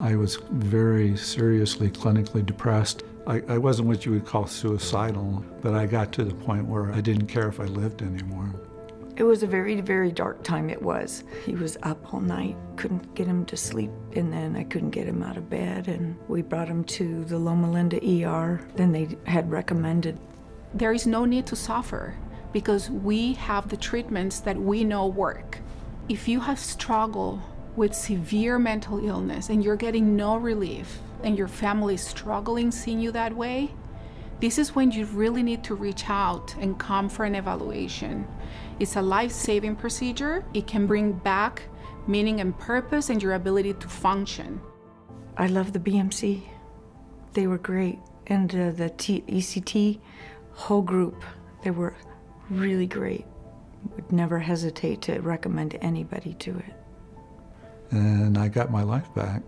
I was very seriously clinically depressed. I, I wasn't what you would call suicidal, but I got to the point where I didn't care if I lived anymore. It was a very, very dark time it was. He was up all night, couldn't get him to sleep, and then I couldn't get him out of bed, and we brought him to the Loma Linda ER. Then they had recommended. There is no need to suffer because we have the treatments that we know work. If you have struggled with severe mental illness and you're getting no relief and your family is struggling seeing you that way, this is when you really need to reach out and come for an evaluation. It's a life-saving procedure. It can bring back meaning and purpose and your ability to function. I love the BMC. They were great. And uh, the T ECT whole group, they were really great. Would never hesitate to recommend anybody to it. And I got my life back.